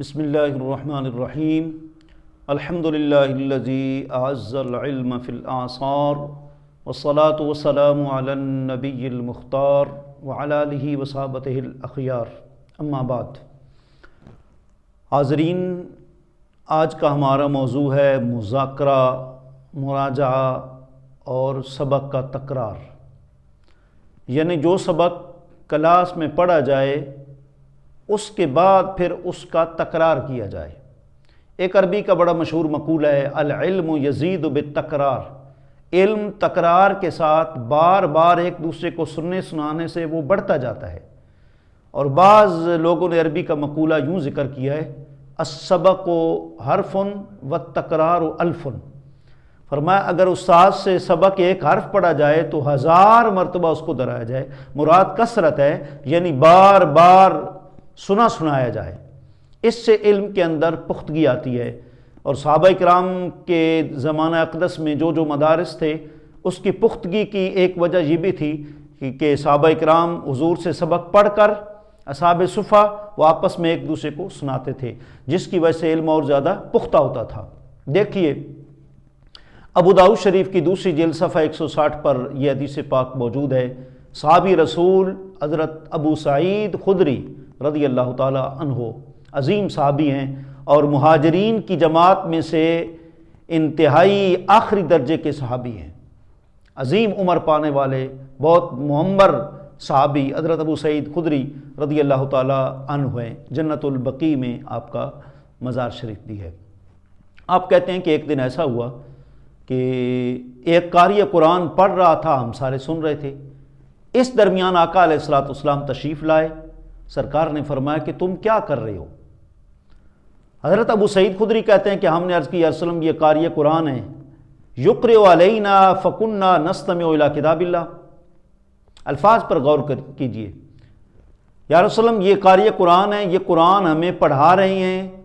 بسم اللہ الرحمن الرحیم۔ الحمد للہ الذي اعز العلم في الاعصار والصلاة والسلام على النبی المختار وعلى آلہ وصحابته الاخیار۔ اما بعد، حاضرین، آج کا ہمارا موضوع ہے مذاکرہ، مراجعہ اور سبق کا تکرار۔ یعنی جو سبق کلاس میں پڑھا جائے اس کے بعد پھر اس کا تکرار کیا جائے۔ ایک عربی کا بڑا مشہور مقول ہے، العلم یزید بالتکرار۔ علم تکرار کے ساتھ بار بار ایک دوسرے کو سننے سنانے سے وہ بڑھتا جاتا ہے۔ اور بعض لوگوں نے عربی کا مقولہ یوں ذکر کیا ہے، السبق و حرفن و تکرار و الفن فرمایا، اگر استاد سے سبق ایک حرف پڑھا جائے تو ہزار مرتبہ اس کو دہرایا جائے۔ مراد کثرت ہے یعنی بار بار سنا سنایا جائے۔ اس سے علم کے اندر پختگی آتی ہے اور صحابہ کرام کے زمانہ اقدس میں جو جو مدارس تھے، اس کی پختگی کی ایک وجہ یہ بھی تھی کہ صحابہ کرام حضور سے سبق پڑھ کر اصحاب صفحہ وہ آپس میں ایک دوسرے کو سناتے تھے، جس کی وجہ سے علم اور زیادہ پختہ ہوتا تھا۔ دیکھیے ابوداؤ شریف کی دوسری جیل صفحہ ایک سو ساٹھ پر یہ حدیث پاک موجود ہے۔ صحابی رسول حضرت ابو سعید خدری رضی اللہ تعالی عنہ عظیم صحابی ہیں اور مہاجرین کی جماعت میں سے انتہائی آخری درجے کے صحابی ہیں۔ عظیم عمر پانے والے بہت معمر صحابی حضرت ابو سعید خدری رضی اللہ تعالی عنہ ہیں۔ جنت البقی میں آپ کا مزار شریف بھی ہے۔ آپ کہتے ہیں کہ ایک دن ایسا ہوا کہ ایک قاری قرآن پڑھ رہا تھا، ہم سارے سن رہے تھے۔ اس درمیان آقا علیہ السلاۃ اسلام تشریف لائے۔ سرکار نے فرمایا کہ تم کیا کر رہے ہو؟ حضرت ابو سعید خدری کہتے ہیں کہ ہم نے عرض کی ارسلم یہ قاری قرآن ہے۔ یقر علینا فکنہ نستم الا کتاب اللہ۔ الفاظ پر غور کیجیے۔ یا وسلم یہ قاری قرآن ہے، یہ قرآن ہمیں پڑھا رہے ہیں۔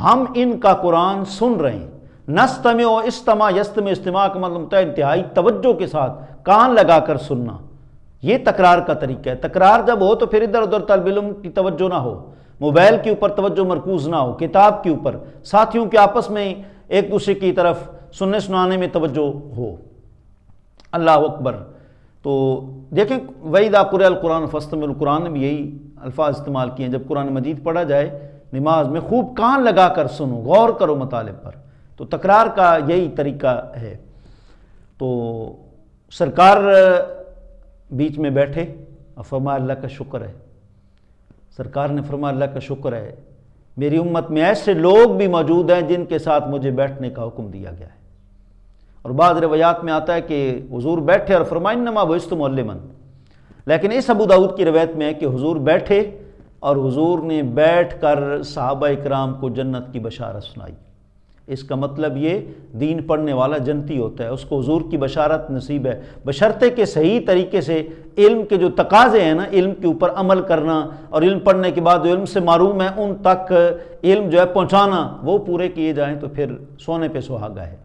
ہم ان کا قرآن سن رہے ہیں۔ نستم و استما یستم استماع کا مطلب انتہائی توجہ کے ساتھ، کان لگا کر سننا۔ یہ تکرار کا طریقہ ہے۔ تکرار جب ہو تو پھر ادھر ادھر طالب علم کی توجہ نہ ہو۔ موبائل کے اوپر توجہ مرکوز نہ ہو۔ کتاب کے اوپر ساتھیوں کے آپس میں ایک دوسرے کی طرف سننے سنانے میں توجہ ہو۔ اللہ اکبر۔ تو دیکھیں وعید قر القرآن فستم القرآن نے بھی یہی الفاظ استعمال کیے ہیں۔ جب قرآن مجید پڑھا جائے، نماز میں خوب کان لگا کر سنو، غور کرو مطالب پر۔ تو تکرار کا یہی طریقہ ہے۔ تو سرکار بیچ میں بیٹھے اور فرمایا اللہ کا شکر ہے۔ سرکار نے فرمایا اللہ کا شکر ہے۔ میری امت میں ایسے لوگ بھی موجود ہیں جن کے ساتھ مجھے بیٹھنے کا حکم دیا گیا ہے۔ اور بعض روایات میں آتا ہے کہ حضور بیٹھے اور فرمائن نما بوست معلمن لیکن اس ابو داود کی روایت میں ہے کہ حضور بیٹھے اور حضور نے بیٹھ کر صحابہ اکرام کو جنت کی بشارت سنائی۔ اس کا مطلب یہ دین پڑھنے والا جنتی ہوتا ہے، اس کو حضور کی بشارت نصیب ہے۔ بشرطے کے صحیح طریقے سے علم کے جو تقاضے ہیں نا، علم کے اوپر عمل کرنا اور علم پڑھنے کے بعد جو علم سے معروم ہے، ان تک علم جو ہے پہنچانا، وہ پورے کیے جائیں تو پھر سونے پہ سہاگا ہے۔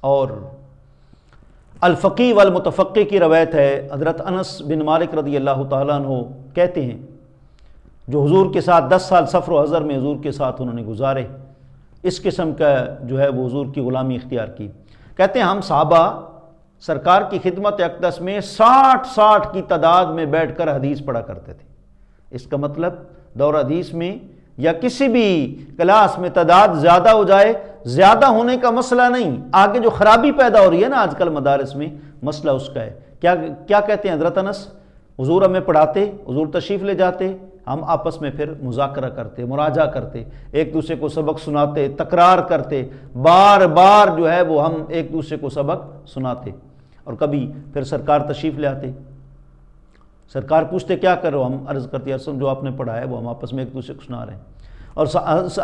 اور الفقی والمتفقی کی روایت ہے، حضرت انس بن مالک رضی اللہ تعالیٰ عنہ کہتے ہیں، جو حضور کے ساتھ دس سال سفر و حضر میں حضور کے ساتھ انہوں نے گزارے۔ اس قسم کا جو ہے وہ حضور کی غلامی اختیار کی۔ کہتے ہیں ہم صحابہ سرکار کی خدمت اقدس میں ساٹھ ساٹھ کی تعداد میں بیٹھ کر حدیث پڑھا کرتے تھے۔ اس کا مطلب دور حدیث میں یا کسی بھی کلاس میں تعداد زیادہ ہو جائے، زیادہ ہونے کا مسئلہ نہیں، آگے جو خرابی پیدا ہو رہی ہے نا آج کل مدارس میں، مسئلہ اس کا ہے۔ کیا کیا کہتے ہیں حضرت انس؟ حضور ہمیں پڑھاتے، حضور تشریف لے جاتے ہم آپس میں پھر مذاکرہ کرتے مراجہ کرتے، ایک دوسرے کو سبق سناتے، تکرار کرتے، بار بار جو ہے وہ ہم ایک دوسرے کو سبق سناتے۔ اور کبھی پھر سرکار تشریف لے آتے۔ سرکار پوچھتے، کیا کرو؟ ہم عرض کرتے ارسم جو آپ نے پڑھا ہے وہ ہم آپس میں ایک دوسرے کو سنا رہے ہیں۔ اور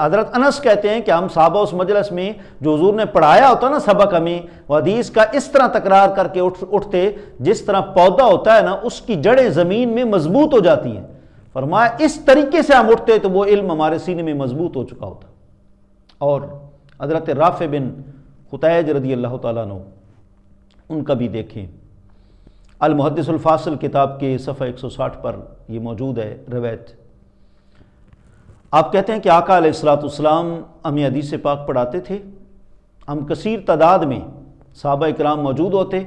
حضرت انس کہتے ہیں کہ ہم صحابہ اس مجلس میں جو حضور نے پڑھایا ہوتا نا سبق ہمیں، وہ حدیث کا اس طرح تکرار کر کے اٹھتے، جس طرح پودا ہوتا ہے نا، اس کی جڑیں زمین میں مضبوط ہو جاتی ہیں۔ فرمایا، اس طریقے سے ہم اٹھتے تو وہ علم ہمارے سینے میں مضبوط ہو چکا ہوتا۔ اور حضرت رافع بن خطیج رضی اللہ تعالیٰ عنہ، ان کا بھی دیکھیں۔ المحدث الفاصل کتاب کے صفحہ ایک سو ساٹھ پر یہ موجود ہے رویت آپ کہتے ہیں کہ آقا علیہ السلاۃ السلام ہمیں حدیث پاک پڑھاتے تھے۔ ہم کثیر تعداد میں صحابہ اکرام موجود ہوتے۔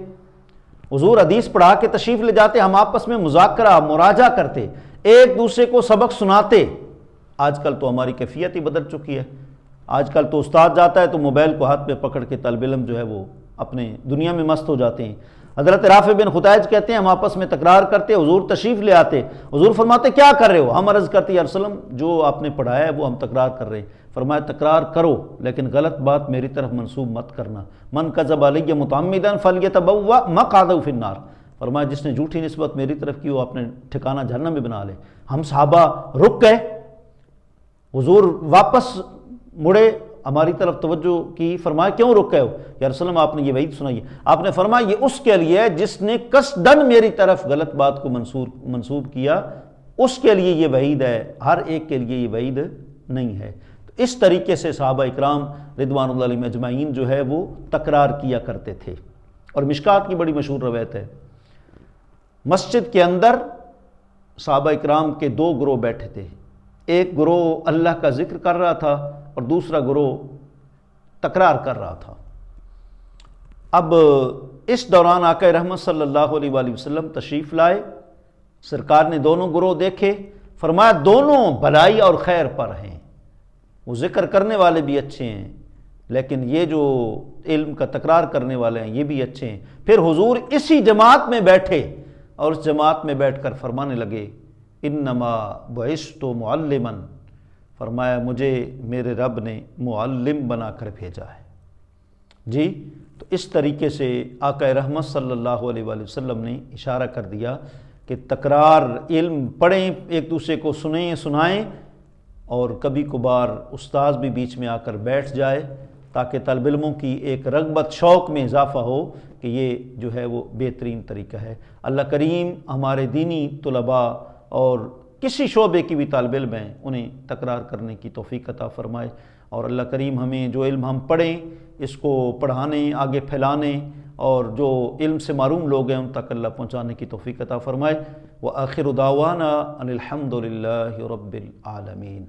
حضور حدیث پڑھا کے تشریف لے جاتے، ہم آپس میں مذاکرہ مراجہ کرتے۔ ایک دوسرے کو سبق سناتے آج کل تو ہماری کیفیت ہی بدل چکی ہے۔ آج کل تو استاد جاتا ہے تو موبائل کو ہاتھ پہ پکڑ کے طالب علم جو ہے وہ اپنے دنیا میں مست ہو جاتے ہیں۔ حضرت رافع بن خطائج کہتے ہیں، ہم آپس میں تکرار کرتے، حضور تشریف لے آتے۔ حضور فرماتے، کیا کر رہے ہو؟ ہم عرض کرتے، یا رسول جو آپ نے پڑھایا ہے وہ ہم تکرار کر رہے ہیں۔ فرمایا، تکرار کرو، لیکن غلط بات میری طرف منسوب مت کرنا۔ من کا زب علیہ متعمدن فل یتبوا مقعدہ فی النار۔ فرمایا جس نے جھوٹی نسبت میری طرف کی وہ اپنے ٹھکانہ جہنم میں بنا لے۔ ہم صحابہ رک گئے، حضور واپس مڑے، ہماری طرف توجہ کی، فرمایا کیوں رک گئے ہو؟ یا رسول اللہ، آپ نے یہ وعید سنائی ہے۔ آپ نے فرمایا یہ اس کے لیے ہے جس نے قصدن میری طرف غلط بات کو منصور، منسوب کیا۔ اس کے لیے یہ وعید ہے، ہر ایک کے لیے یہ وعید نہیں ہے۔ تو اس طریقے سے صحابہ اکرام رضوان اللہ علیہ مجمعین جو ہے وہ تکرار کیا کرتے تھے۔ اور مشکات کی بڑی مشہور روایت ہے۔ مسجد کے اندر صحابہ اکرام کے دو گروہ بیٹھے تھے۔ ایک گروہ اللہ کا ذکر کر رہا تھا اور دوسرا گروہ تکرار کر رہا تھا۔ اب اس دوران آقا رحمت صلی اللہ علیہ وآلہ وسلم تشریف لائے۔ سرکار نے دونوں گروہ دیکھے۔ فرمایا، دونوں بلائی اور خیر پر ہیں۔ وہ ذکر کرنے والے بھی اچھے ہیں، لیکن یہ جو علم کا تکرار کرنے والے ہیں، یہ بھی اچھے ہیں۔ پھر حضور اسی جماعت میں بیٹھے۔ اور اس جماعت میں بیٹھ کر فرمانے لگے، انما بعثت معلمن فرمایا مجھے میرے رب نے معلم بنا کر بھیجا ہے۔ جی تو اس طریقے سے آقا رحمت صلی اللہ علیہ وآلہ وسلم نے اشارہ کر دیا کہ تکرار علم پڑھیں، ایک دوسرے کو سنیں، سنائیں، اور کبھی کبھار استاذ بھی بیچ میں آ کر بیٹھ جائے۔ تاکہ طالب علموں کی ایک رغبت شوق میں اضافہ ہو کہ یہ جو ہے وہ بہترین طریقہ ہے۔ اللہ کریم ہمارے دینی طلباء اور کسی شعبے کی بھی طالب علم ہیں، انہیں تکرار کرنے کی توفیق عطا فرمائے۔ اور اللہ کریم ہمیں جو علم ہم پڑھیں، اس کو پڑھانے آگے پھیلانے اور جو علم سے معروم لوگ ہیں، ان تک اللہ پہنچانے کی توفیق عطا فرمائے۔ وہ آخر داوانہ ان الحمد للہ رب العالمین۔